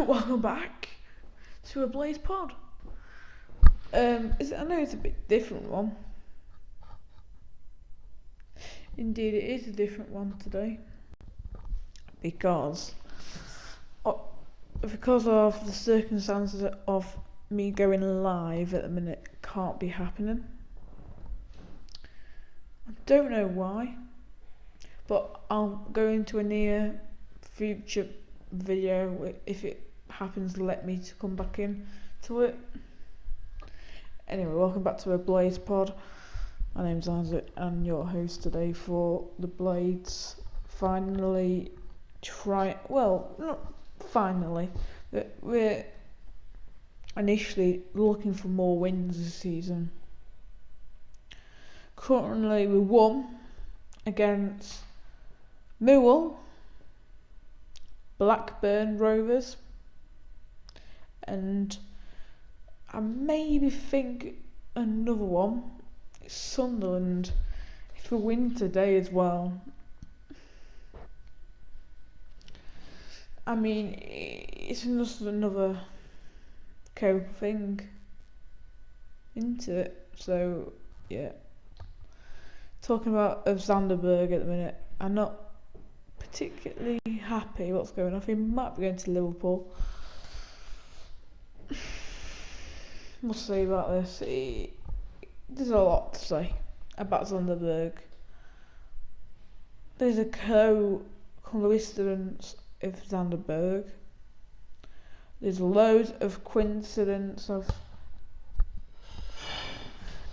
welcome back to a Blades Pod. Um, is I know it's a bit different one. Indeed, it is a different one today because oh, because of the circumstances of me going live at the minute can't be happening. I don't know why, but I'll go into a near future video if it happens to let me to come back in to it. Anyway, welcome back to a Blades Pod. My name's Isaac and your host today for the Blades. Finally, try well, not finally, but we're initially looking for more wins this season. Currently, we won against Millwall, Blackburn Rovers, and I maybe think another one, Sunderland, if we win today as well. I mean, it's just another cope thing into it. So, yeah. Talking about of Sander Berge at the minute, I'm not particularly happy what's going on. He might be going to Liverpool. We'll see about this. He, there's a lot to say about Sander Berge. There's a co-coincidence of Sander Berge. There's loads of coincidence of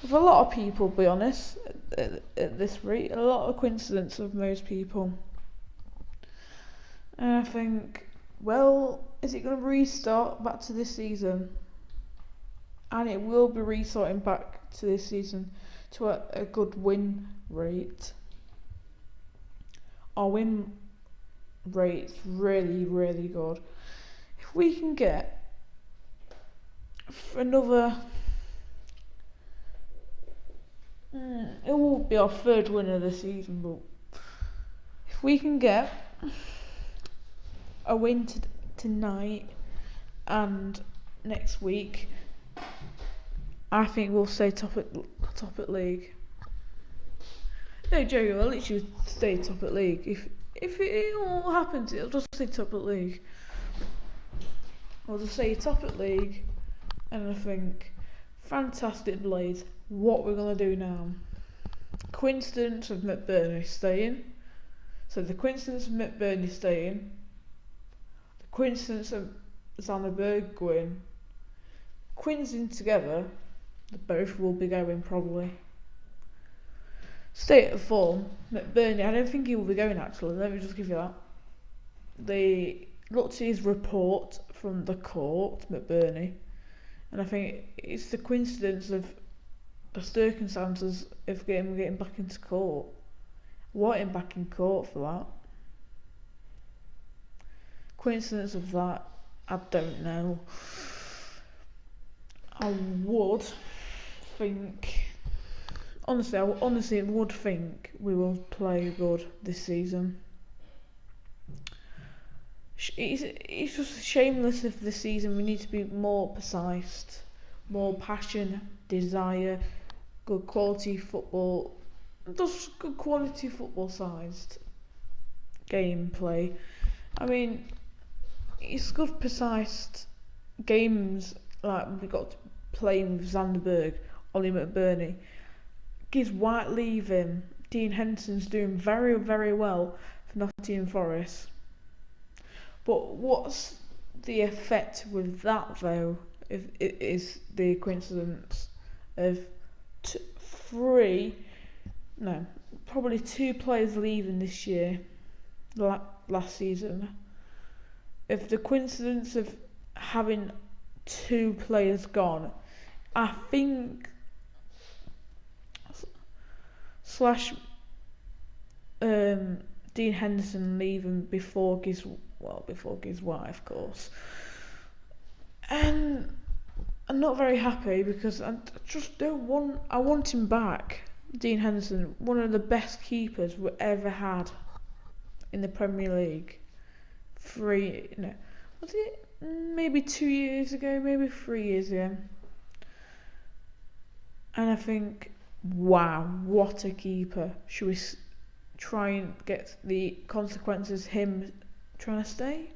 of a lot of people, be honest, at, at this rate, a lot of coincidence of most people. And I think, well, is it going to restart back to this season? And it will be restarting back to this season to a, a good win rate. Our win rate's really, really good. If we can get another mm, it will be our third win of the season, but if we can get a win t- tonight and next week, I think we'll stay top at top at league. No, Joey, I'll literally stay top at league. If if it all happens, it'll just stay top at league. I'll just say top at league, and I think fantastic Blades. What we're gonna do now? Coincidence of McBurnie staying. So the coincidence of McBurnie staying coincidence of Sander Berge going, coinciding together, the both will be going probably. State of form, McBurnie, I don't think he will be going actually, let me just give you that. They looked at his report from the court, McBurnie, and I think it's the coincidence of the circumstances of getting getting back into court. Wanting back in court for that coincidence of that, I don't know. I would think, honestly, I honestly would think we will play good this season. It's, it's just shameless of the season. We need to be more precise, more passion, desire, good quality football, just good quality football sized gameplay. I mean, it's good precise games like we got playing with Zanderberg, Oli McBurnie. Gibbs White leaving. Dean Henderson's doing very, very well for Nottingham Forest. But what's the effect with that though? If it is the coincidence of t- three, no, probably two players leaving this year, like last season if the coincidence of having two players gone, I think slash um, Dean Henderson leaving before his well before his wife, of course, and I'm not very happy because I just don't want I want him back. Dean Henderson, one of the best keepers we ever had in the Premier League three no was it maybe two years ago, maybe three years ago. And I think, wow, what a keeper. Should we try and get the consequences him trying to stay?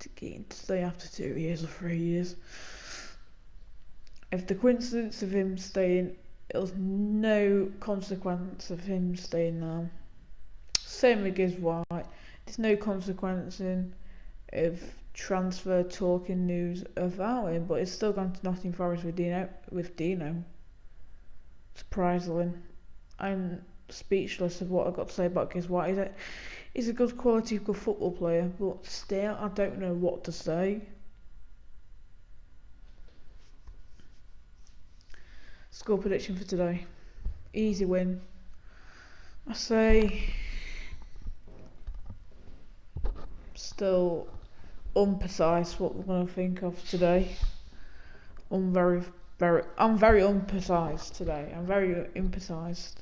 To get to stay after two years or three years. If the coincidence of him staying, it was no consequence of him staying now. Same with Gibbs White. There's no consequence in of transfer talk talking news about him, but it's still gone to Nottingham Forest with Dino. With Dino, surprisingly, I'm speechless of what I've got to say about Gibbs White. He's a, he's a good quality, good football player, but still, I don't know what to say. Score prediction for today: easy win. I say still unprecise what we're going to think of today. I'm very, very, I'm very unprecise today. I'm very imprecise.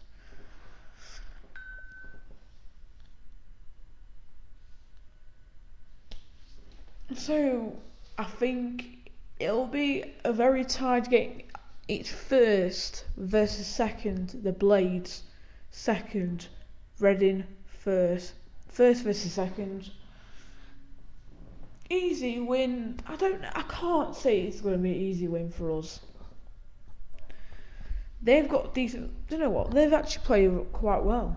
So I think it'll be a very tight game. It's first versus second. The Blades second. Reading first. First versus second easy win. I don't. I can't say it's going to be an easy win for us. They've got decent. You know what? They've actually played quite well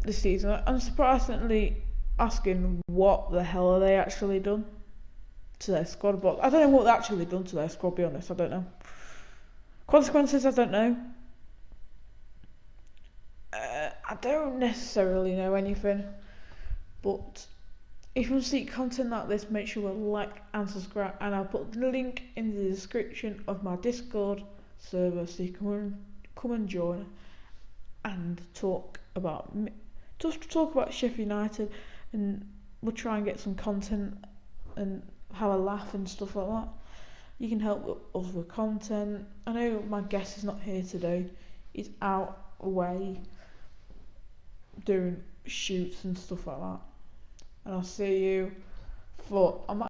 this season. I'm surprisingly asking what the hell are they actually done to their squad. But I don't know what they actually done to their squad. Be honest, I don't know. Consequences, I don't know. Uh, I don't necessarily know anything, but if you want to see content like this, make sure to like and subscribe, and I'll put the link in the description of my Discord server so you can come and join and talk about just talk about Sheffield United, and we'll try and get some content and have a laugh and stuff like that. You can help us with content. I know my guest is not here today; he's out away doing shoots and stuff like that and I'll see you for. I'm